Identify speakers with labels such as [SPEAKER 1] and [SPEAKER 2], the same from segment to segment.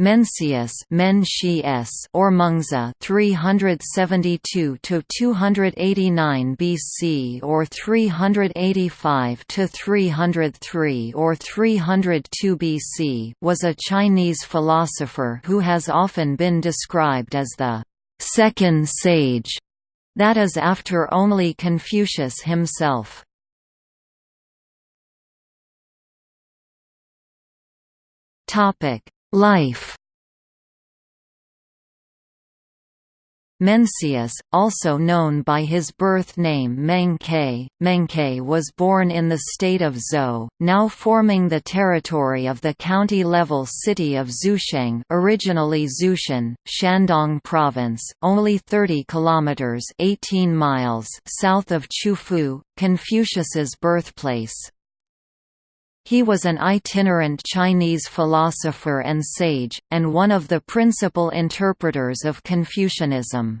[SPEAKER 1] Mencius or Mengzi 372 to 289 BC or 385 to 303 or 302 BC was a Chinese philosopher who has often been described as the second sage that is after only Confucius himself. Topic Life Mencius, also known by his birth name Meng-Ke, Meng-Ke was born in the state of Zou, now forming the territory of the county-level city of Xucheng originally Xushan, Shandong Province, only 30 kilometers 18 miles south of Qufu, Confucius's birthplace. He was an itinerant Chinese philosopher and sage, and one of the principal interpreters of Confucianism.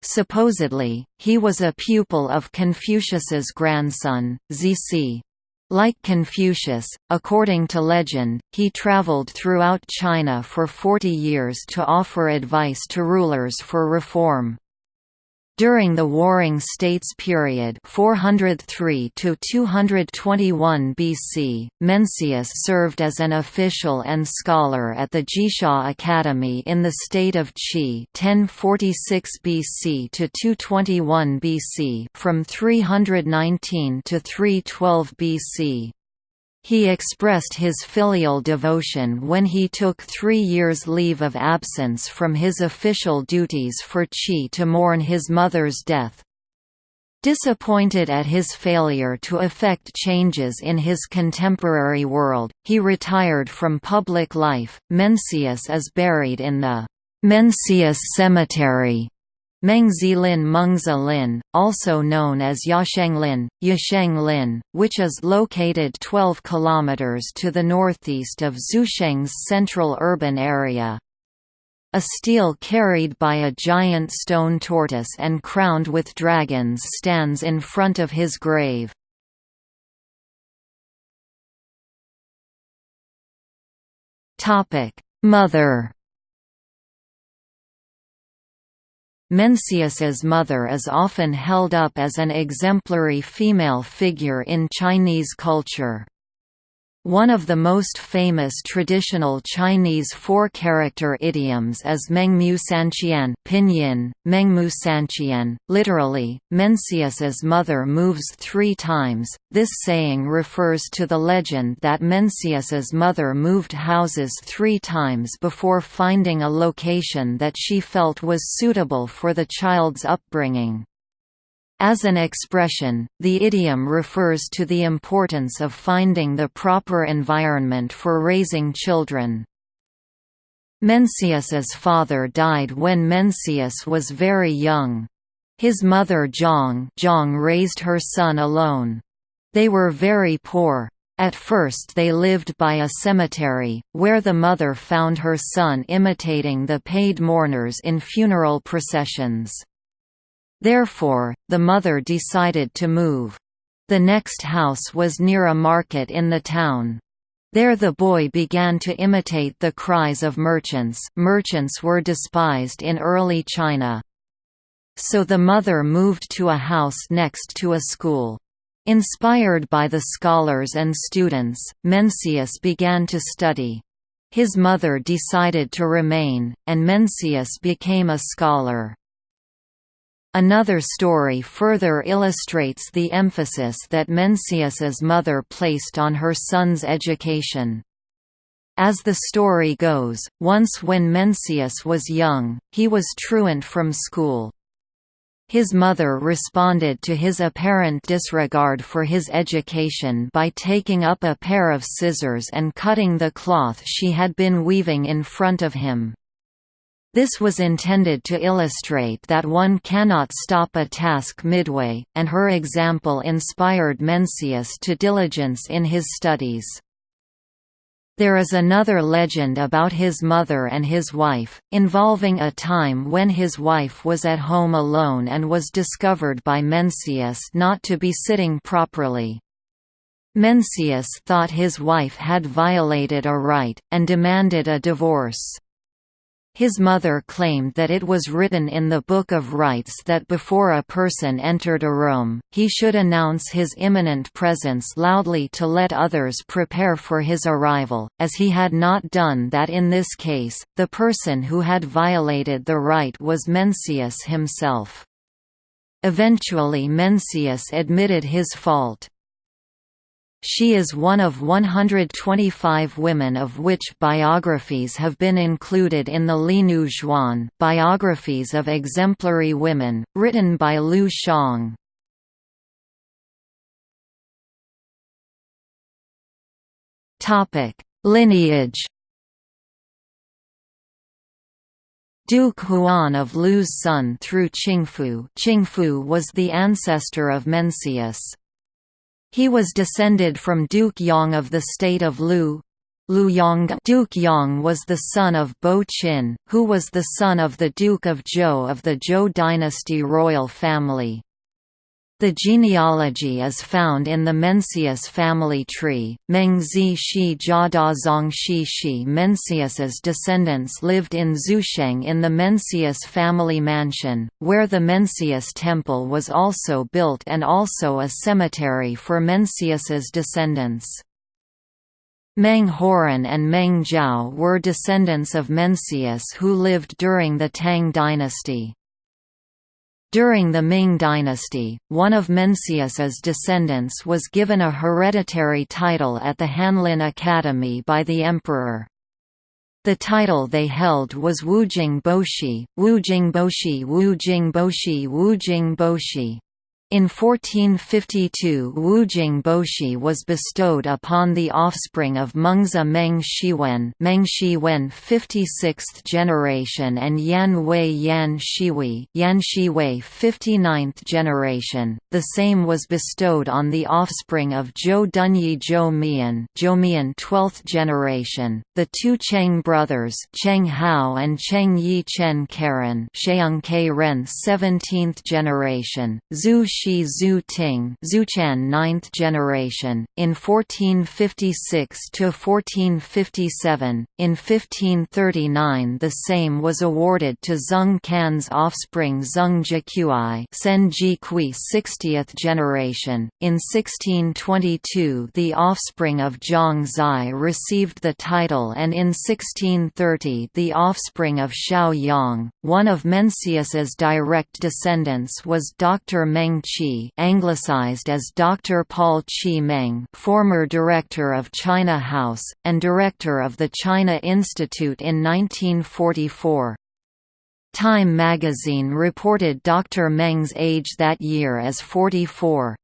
[SPEAKER 1] Supposedly, he was a pupil of Confucius's grandson, Zisi. Like Confucius, according to legend, he traveled throughout China for 40 years to offer advice to rulers for reform. During the Warring States period 403 to 221 BC, Mencius served as an official and scholar at the Jixia Academy in the state of Qi 1046 BC to 221 BC from 319 to 312 BC. He expressed his filial devotion when he took three years' leave of absence from his official duties for Qi to mourn his mother's death. Disappointed at his failure to effect changes in his contemporary world, he retired from public life. Mencius is buried in the Mencius Cemetery Mengzilin Mengzilin, also known as Yasheng Lin, Yashenglin, Yashenglin, which is located 12 km to the northeast of Xucheng's central urban area. A stele carried by a giant stone tortoise and crowned with dragons stands in front of his grave. Mother Mencius's mother is often held up as an exemplary female figure in Chinese culture. One of the most famous traditional Chinese four-character idioms is Mengmu Sanqian pinyin, Mengmu Sanqian, literally, Mencius's mother moves three times. This saying refers to the legend that Mencius's mother moved houses three times before finding a location that she felt was suitable for the child's upbringing. As an expression, the idiom refers to the importance of finding the proper environment for raising children. Mencius's father died when Mencius was very young. His mother Zhang, Zhang raised her son alone. They were very poor. At first they lived by a cemetery, where the mother found her son imitating the paid mourners in funeral processions. Therefore, the mother decided to move. The next house was near a market in the town. There the boy began to imitate the cries of merchants merchants were despised in early China. So the mother moved to a house next to a school. Inspired by the scholars and students, Mencius began to study. His mother decided to remain, and Mencius became a scholar. Another story further illustrates the emphasis that Mencius's mother placed on her son's education. As the story goes, once when Mencius was young, he was truant from school. His mother responded to his apparent disregard for his education by taking up a pair of scissors and cutting the cloth she had been weaving in front of him. This was intended to illustrate that one cannot stop a task midway, and her example inspired Mencius to diligence in his studies. There is another legend about his mother and his wife, involving a time when his wife was at home alone and was discovered by Mencius not to be sitting properly. Mencius thought his wife had violated a right, and demanded a divorce. His mother claimed that it was written in the Book of Rites that before a person entered a room, he should announce his imminent presence loudly to let others prepare for his arrival, as he had not done that in this case, the person who had violated the rite was Mencius himself. Eventually Mencius admitted his fault. She is one of 125 women of which biographies have been included in the Linu Zhuan Biographies of Exemplary Women, written by Liu Xiang. Lineage Duke Huan of Lu's son through Qingfu Qingfu was the ancestor of Mencius. He was descended from Duke Yong of the state of Lu. Lu Yong Duke Yong was the son of Bo Qin, who was the son of the Duke of Zhou of the Zhou dynasty royal family. The genealogy is found in the Mencius family tree. Meng Zi Shi Jia Da Zong Shi Shi Mencius's descendants lived in Xusheng in the Mencius family mansion, where the Mencius temple was also built and also a cemetery for Mencius's descendants. Meng Haoran and Meng Jiao were descendants of Mencius who lived during the Tang dynasty. During the Ming dynasty, one of Mencius's descendants was given a hereditary title at the Hanlin Academy by the emperor. The title they held was Wujing Boshi, Wujing Boshi Wujing Boshi Wujing Boshi. In 1452 Wu Boshi was bestowed upon the offspring of Mengzi Meng Shiwen Meng Shiwen 56th generation and Yan Hui Yan Shiwei Yan Shiwei 59th generation. The same was bestowed on the offspring of Zhou Dunyi Zhou Mian Zhou Mian 12th generation. The two Cheng brothers Cheng Hao and Cheng Yi Chen Karen Sheung Ke Ren 17th generation. Zhu Shi Zhu Ting Zuchan 9th generation, in 1456–1457, in 1539 the same was awarded to Zeng Kan's offspring Zeng Jiqui Sen Jikui 60th generation, in 1622 the offspring of Zhang Zai received the title and in 1630 the offspring of Xiao Yang, one of Mencius's direct descendants was Dr. Meng Qi anglicized as Dr. Paul Qi Meng former director of China House, and director of the China Institute in 1944. Time magazine reported Dr. Meng's age that year as 44.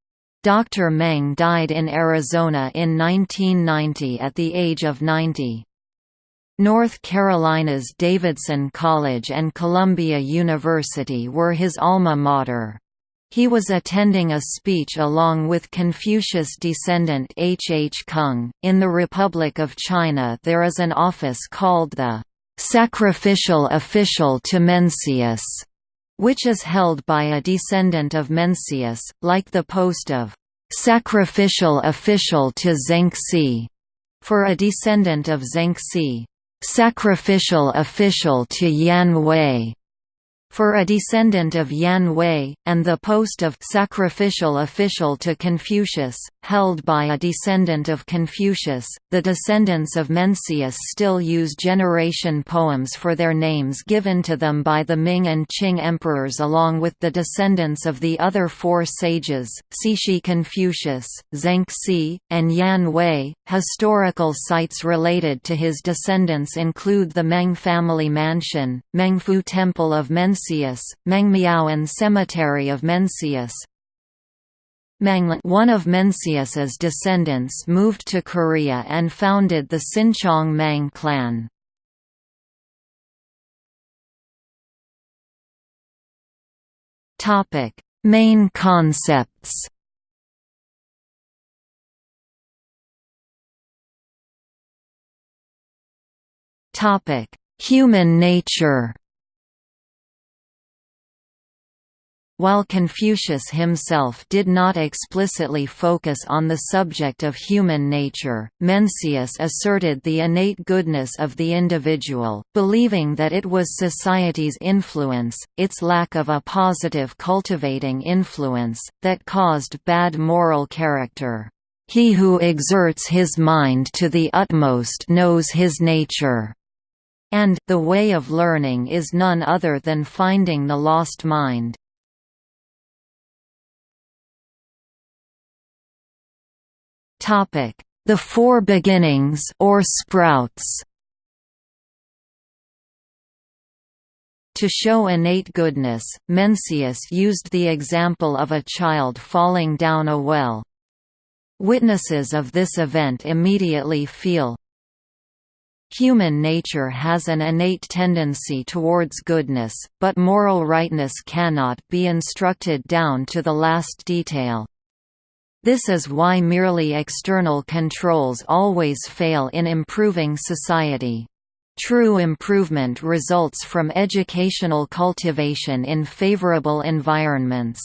[SPEAKER 1] Dr. Meng died in Arizona in 1990 at the age of 90. North Carolina's Davidson College and Columbia University were his alma mater. He was attending a speech along with Confucius descendant H. H. Kung. In the Republic of China, there is an office called the Sacrificial Official to Mencius, which is held by a descendant of Mencius, like the post of Sacrificial Official to Zengzi for a descendant of Zengzi. Sacrificial Official to Yan Hui for a descendant of Yan Hui, and the post of sacrificial official to Confucius, held by a descendant of Confucius. The descendants of Mencius still use generation poems for their names given to them by the Ming and Qing emperors along with the descendants of the other four sages, Zisi Confucius, Zengzi, and Yan Hui. Historical sites related to his descendants include the Meng family mansion, Mengfu Temple of Mencius Mengmiaoan Cemetery of Mencius. Menglan one of Mencius's descendants moved to Korea and founded the Sinchong Mang clan. Main concepts Human nature While Confucius himself did not explicitly focus on the subject of human nature, Mencius asserted the innate goodness of the individual, believing that it was society's influence, its lack of a positive cultivating influence, that caused bad moral character. He who exerts his mind to the utmost knows his nature. And, the way of learning is none other than finding the lost mind. The Four Beginnings or Sprouts To show innate goodness, Mencius used the example of a child falling down a well. Witnesses of this event immediately feel, Human nature has an innate tendency towards goodness, but moral rightness cannot be instructed down to the last detail. This is why merely external controls always fail in improving society. True improvement results from educational cultivation in favorable environments.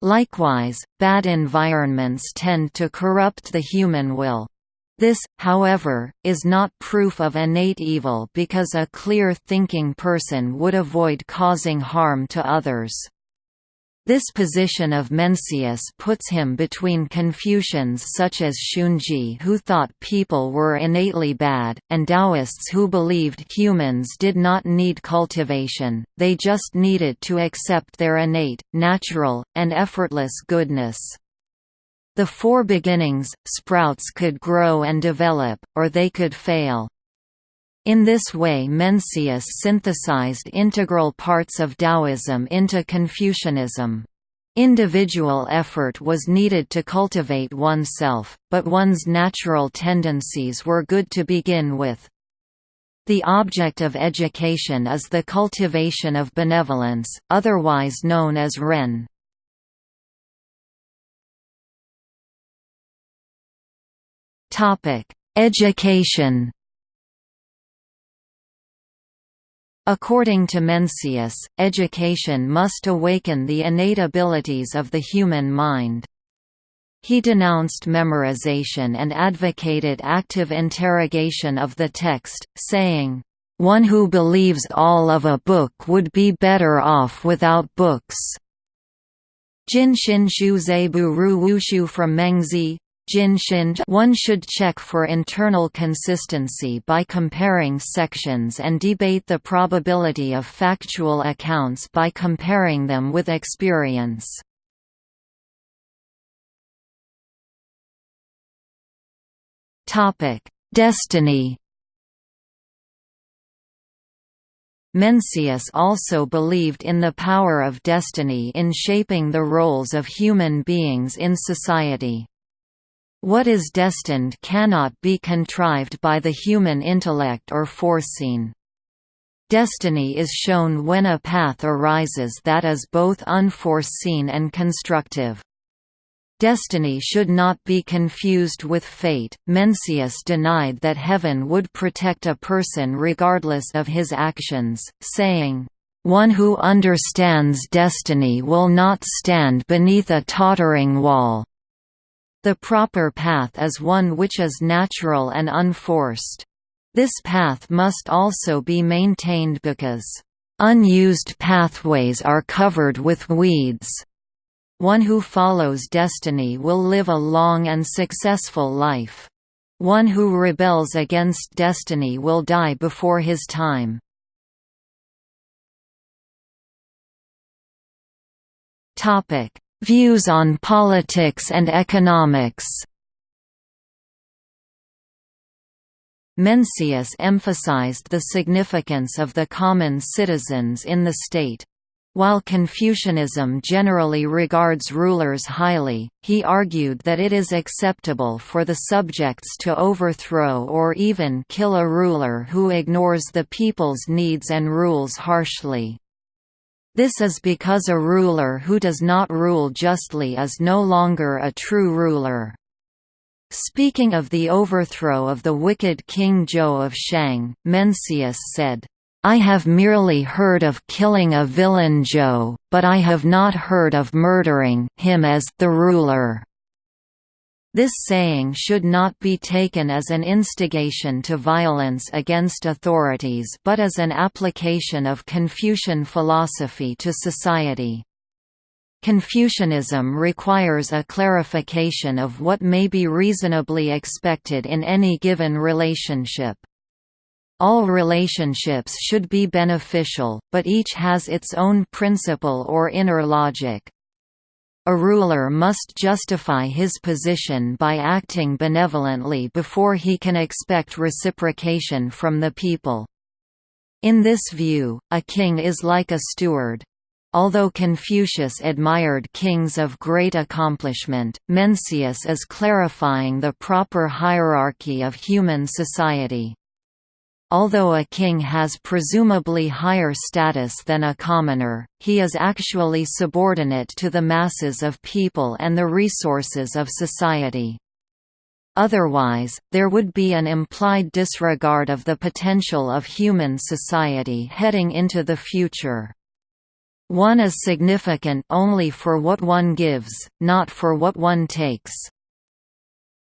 [SPEAKER 1] Likewise, bad environments tend to corrupt the human will. This, however, is not proof of innate evil because a clear-thinking person would avoid causing harm to others. This position of Mencius puts him between Confucians such as Xunzi who thought people were innately bad, and Taoists who believed humans did not need cultivation, they just needed to accept their innate, natural, and effortless goodness. The four beginnings, sprouts could grow and develop, or they could fail. In this way Mencius synthesized integral parts of Taoism into Confucianism. Individual effort was needed to cultivate oneself, but one's natural tendencies were good to begin with. The object of education is the cultivation of benevolence, otherwise known as ren. Education According to Mencius, education must awaken the innate abilities of the human mind. He denounced memorization and advocated active interrogation of the text, saying, "...one who believes all of a book would be better off without books." Jin Xin Shu Bu Ru Wushu from Mengzi, one should check for internal consistency by comparing sections and debate the probability of factual accounts by comparing them with experience. Destiny Mencius also believed in the power of destiny in shaping the roles of human beings in society. What is destined cannot be contrived by the human intellect or foreseen. Destiny is shown when a path arises that is both unforeseen and constructive. Destiny should not be confused with fate. Mencius denied that heaven would protect a person regardless of his actions, saying, One who understands destiny will not stand beneath a tottering wall. The proper path is one which is natural and unforced. This path must also be maintained because, "...unused pathways are covered with weeds." One who follows destiny will live a long and successful life. One who rebels against destiny will die before his time. Views on politics and economics Mencius emphasized the significance of the common citizens in the state. While Confucianism generally regards rulers highly, he argued that it is acceptable for the subjects to overthrow or even kill a ruler who ignores the people's needs and rules harshly. This is because a ruler who does not rule justly is no longer a true ruler. Speaking of the overthrow of the wicked King Zhou of Shang, Mencius said, I have merely heard of killing a villain Zhou, but I have not heard of murdering him as the ruler. This saying should not be taken as an instigation to violence against authorities but as an application of Confucian philosophy to society. Confucianism requires a clarification of what may be reasonably expected in any given relationship. All relationships should be beneficial, but each has its own principle or inner logic. A ruler must justify his position by acting benevolently before he can expect reciprocation from the people. In this view, a king is like a steward. Although Confucius admired kings of great accomplishment, Mencius is clarifying the proper hierarchy of human society. Although a king has presumably higher status than a commoner, he is actually subordinate to the masses of people and the resources of society. Otherwise, there would be an implied disregard of the potential of human society heading into the future. One is significant only for what one gives, not for what one takes.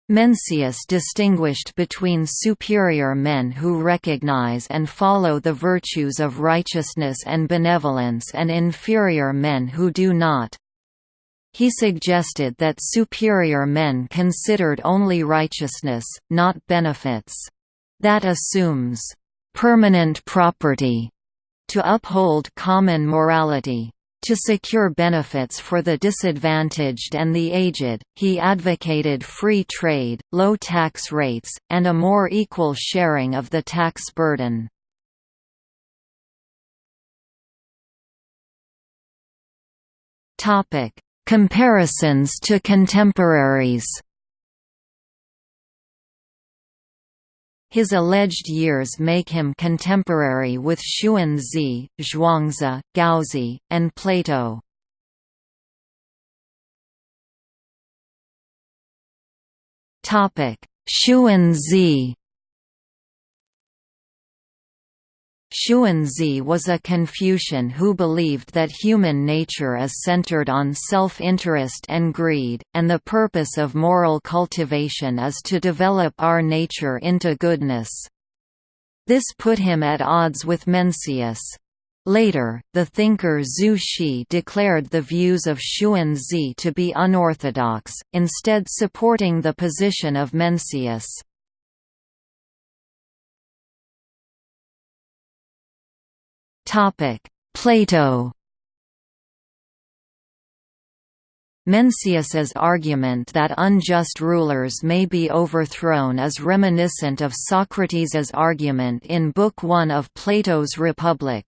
[SPEAKER 1] Mencius distinguished between superior men who recognize and follow the virtues of righteousness and benevolence and inferior men who do not. He suggested that superior men considered only righteousness, not benefits. That assumes permanent property to uphold common morality. To secure benefits for the disadvantaged and the aged, he advocated free trade, low tax rates, and a more equal sharing of the tax burden. Comparisons to contemporaries His alleged years make him contemporary with Xunzi, Zhuangzi, Gaozi, and Plato. Xunzi Xunzi was a Confucian who believed that human nature is centered on self-interest and greed, and the purpose of moral cultivation is to develop our nature into goodness. This put him at odds with Mencius. Later, the thinker Zhu Xi declared the views of Xunzi to be unorthodox, instead supporting the position of Mencius. Plato Mencius's argument that unjust rulers may be overthrown is reminiscent of Socrates's argument in Book 1 of Plato's Republic.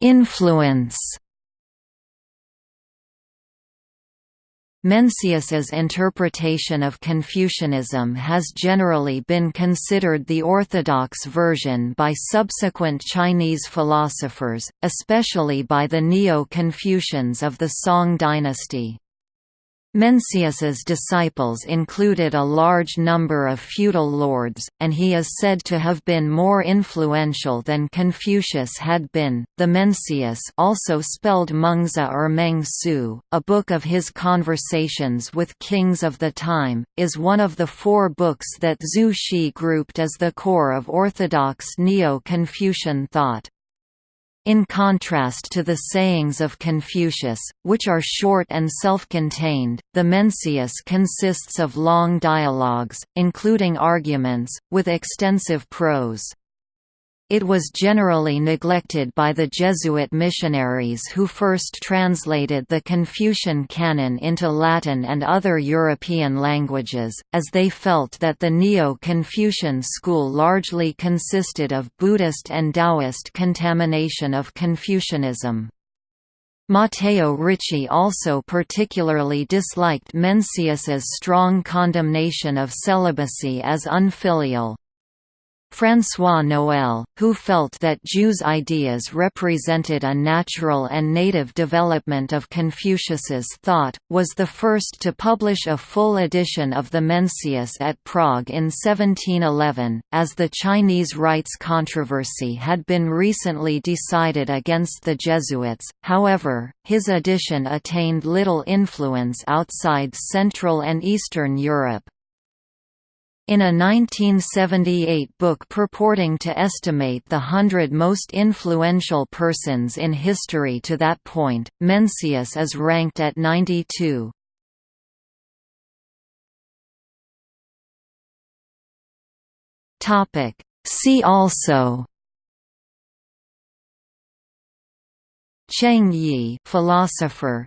[SPEAKER 1] Influence Mencius's interpretation of Confucianism has generally been considered the orthodox version by subsequent Chinese philosophers, especially by the Neo-Confucians of the Song dynasty. Mencius's disciples included a large number of feudal lords, and he is said to have been more influential than Confucius had been. The Mencius, also spelled Mengzi or Meng Su, a book of his conversations with kings of the time, is one of the four books that Zhu Xi grouped as the core of orthodox Neo-Confucian thought. In contrast to the sayings of Confucius, which are short and self-contained, the Mencius consists of long dialogues, including arguments, with extensive prose. It was generally neglected by the Jesuit missionaries who first translated the Confucian canon into Latin and other European languages, as they felt that the Neo-Confucian school largely consisted of Buddhist and Taoist contamination of Confucianism. Matteo Ricci also particularly disliked Mencius's strong condemnation of celibacy as unfilial. François Noël, who felt that Zhu's ideas represented a natural and native development of Confucius's thought, was the first to publish a full edition of the Mencius at Prague in 1711. As the Chinese rites controversy had been recently decided against the Jesuits, however, his edition attained little influence outside Central and Eastern Europe. In a 1978 book purporting to estimate the hundred most influential persons in history to that point, Mencius is ranked at 92. See also Cheng Yi philosopher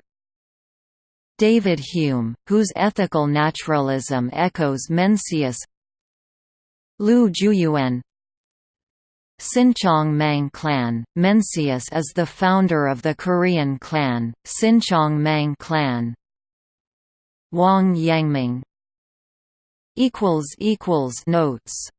[SPEAKER 1] David Hume, whose ethical naturalism echoes Mencius Lu Zhuyuan Sinchong Mang clan, Mencius is the founder of the Korean clan, Sinchong Mang clan. Wang Yangming. Notes